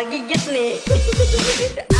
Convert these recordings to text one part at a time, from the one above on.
Mama gigit nih.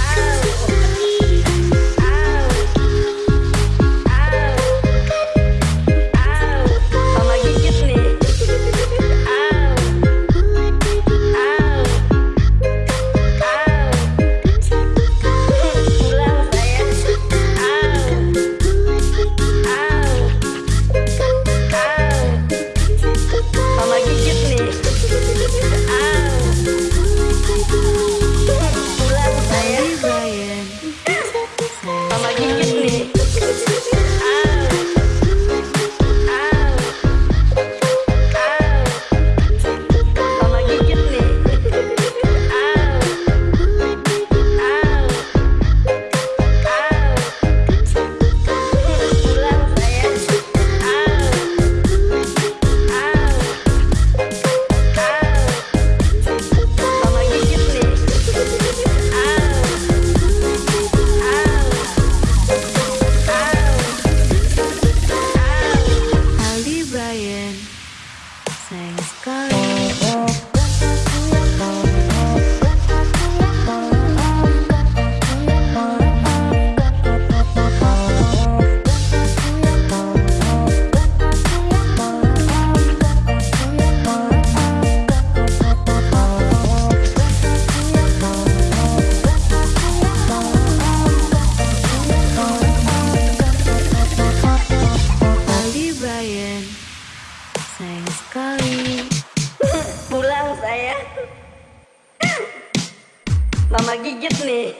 Mama gigit nih.